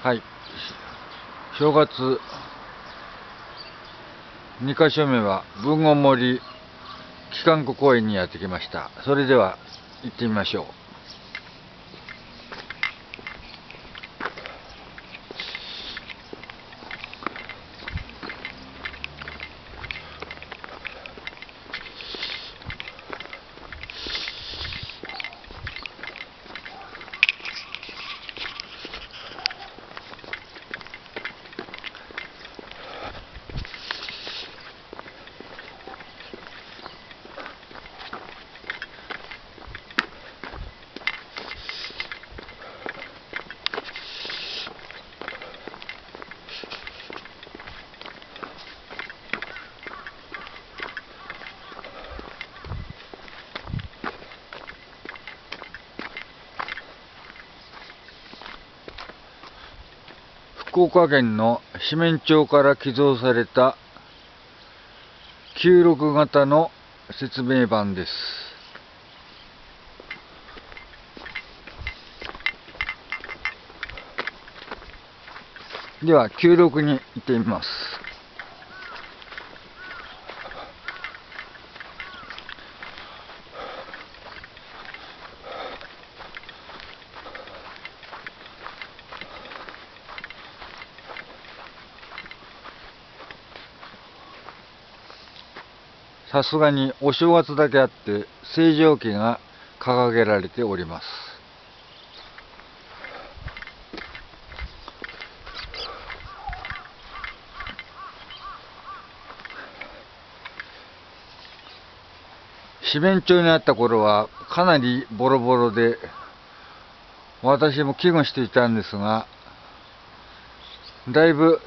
はい。正月2か所目は文豪森機関庫公園にやってきました。それでは行ってみましょう。福岡県の四面町から寄贈された96型の説明板です。では96に行ってみます。さすがにお正月だけあって星条旗が掲げられております。四面町にあった頃はかなりボロボロで私も危惧していたんですがだいぶ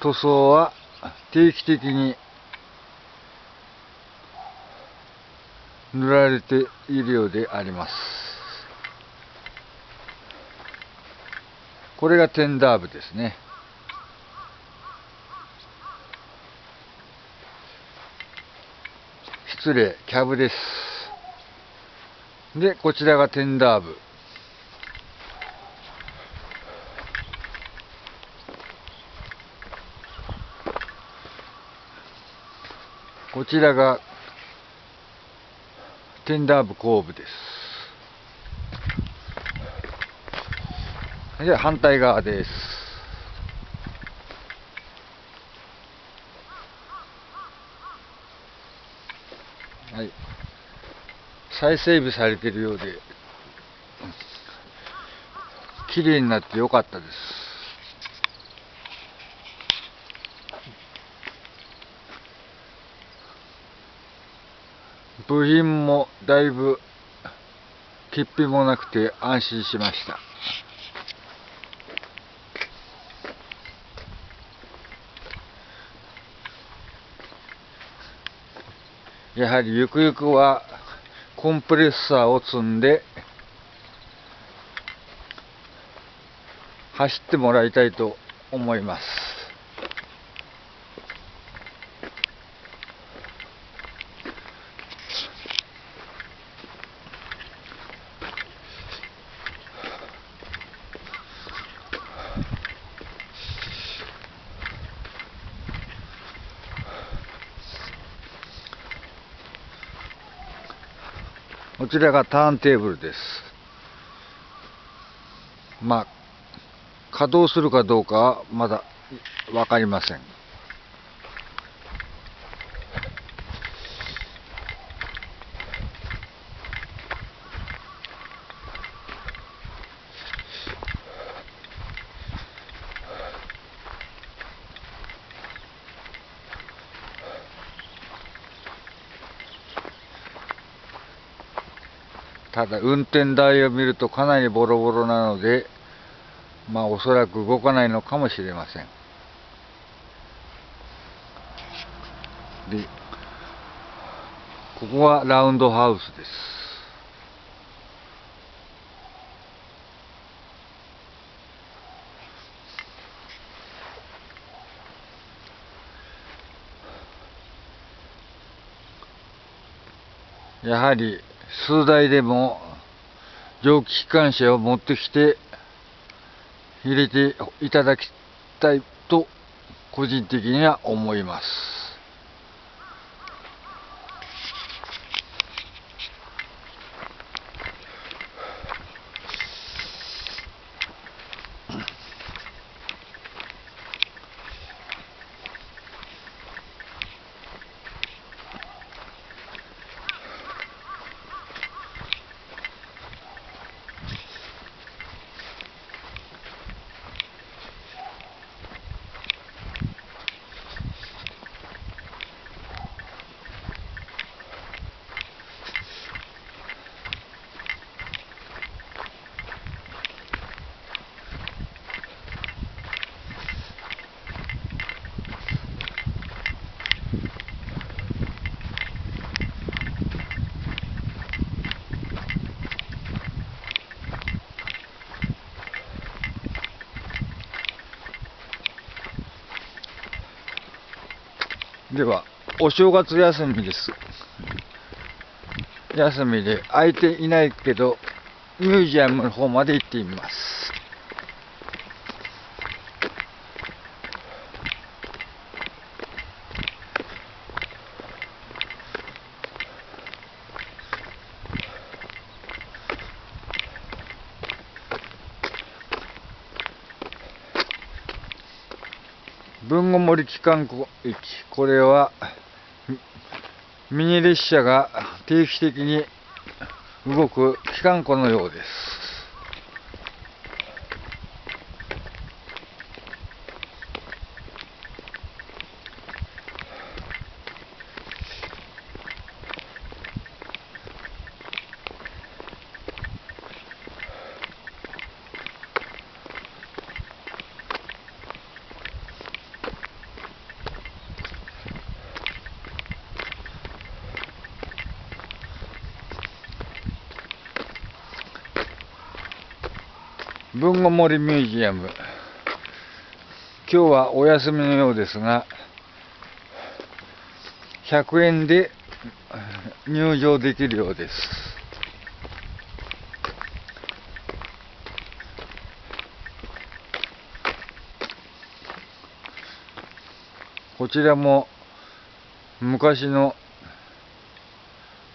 塗装は定期的に塗られているようであります。これがテンダー部ですね。失礼キャブです。でこちらがテンダー部こちらがテンダー部後部です。で、反対側です。はい。再整備されているようで、綺麗になってよかったです。部品もだいぶ欠品もなくて安心しました。やはりゆくゆくはコンプレッサーを積んで走ってもらいたいと思います。こちらがターンテーブルです。まあ、稼働するかどうかはまだわかりません。ただ運転台を見るとかなりボロボロなのでまあおそらく動かないのかもしれません。でここはラウンドハウスです。やはり数台でも蒸気機関車を持ってきて入れていただきたいと個人的には思います。では、お正月休みです。休みで空いていないけど、ミュージアムの方まで行ってみます。豊後森機関駅これはミニ列車が定期的に動く機関庫のようです。文後森ミュージアム。今日はお休みのようですが100円で入場できるようです。こちらも昔の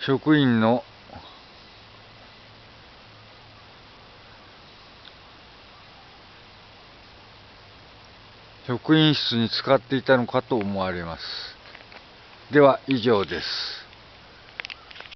職員の職員室に使っていたのかと思われます。では以上です。